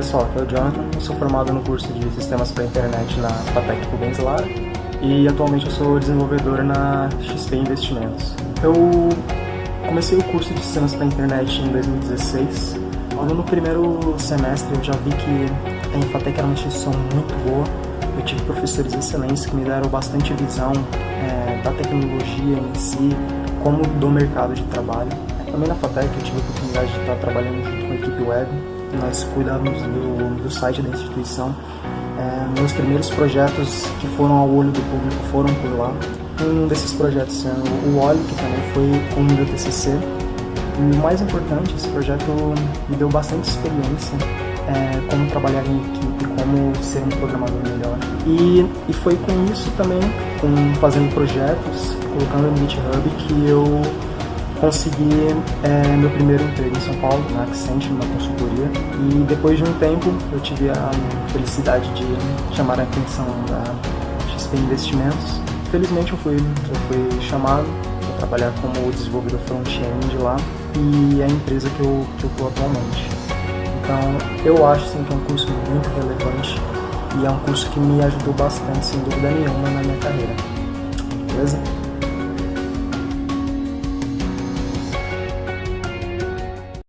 pessoal, aqui é o Jonathan, eu sou formado no curso de Sistemas para Internet na FATEC Rubens Lara e atualmente eu sou desenvolvedor na XP Investimentos. Eu comecei o curso de Sistemas para Internet em 2016. Logo no primeiro semestre eu já vi que a Infatec era uma instituição muito boa, eu tive professores excelentes que me deram bastante visão é, da tecnologia em si, como do mercado de trabalho. Também na FATEC eu tive a oportunidade de estar trabalhando junto com a equipe web, nós cuidamos do, do site da instituição. É, meus primeiros projetos que foram ao olho do público foram por lá. Um desses projetos sendo o Oli, que também foi o meu TCC. E o mais importante, esse projeto me deu bastante experiência é, como trabalhar em equipe, como ser um programador melhor. E, e foi com isso também, com fazendo projetos, colocando no GitHub, que eu consegui é, meu primeiro emprego em São Paulo, na Accenture, numa consultoria. E depois de um tempo, eu tive a felicidade de chamar a atenção da XP Investimentos. Felizmente, eu fui, eu fui chamado para trabalhar como desenvolvedor front-end lá e é a empresa que eu estou atualmente. Então, eu acho sim, que é um curso muito relevante e é um curso que me ajudou bastante, sem dúvida nenhuma, na minha carreira. Beleza?